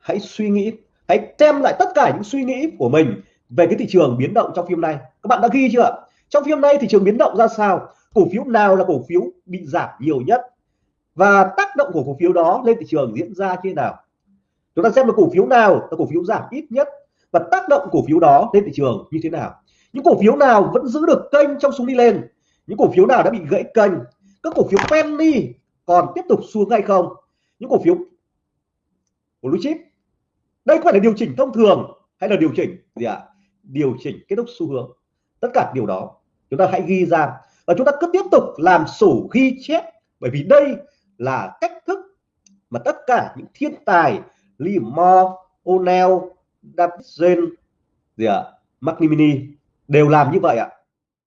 hãy suy nghĩ. Hãy xem lại tất cả những suy nghĩ của mình về cái thị trường biến động trong phim này. Các bạn đã ghi chưa? Ạ trong phim này thị trường biến động ra sao? Cổ phiếu nào là cổ phiếu bị giảm nhiều nhất? Và tác động của cổ phiếu đó lên thị trường diễn ra như thế nào? Chúng ta xem là cổ phiếu nào là cổ phiếu giảm ít nhất và tác động cổ phiếu đó lên thị trường như thế nào. Những cổ phiếu nào vẫn giữ được kênh trong xuống đi lên? Những cổ phiếu nào đã bị gãy kênh? Các cổ phiếu penny còn tiếp tục xuống hay không? Những cổ phiếu của blue chip đây có phải là điều chỉnh thông thường hay là điều chỉnh gì ạ à? điều chỉnh kết thúc xu hướng tất cả điều đó chúng ta hãy ghi ra và chúng ta cứ tiếp tục làm sổ ghi chép bởi vì đây là cách thức mà tất cả những thiên tài Limor, O'Neill, Davidson gì ạ, à? McNamee đều làm như vậy ạ.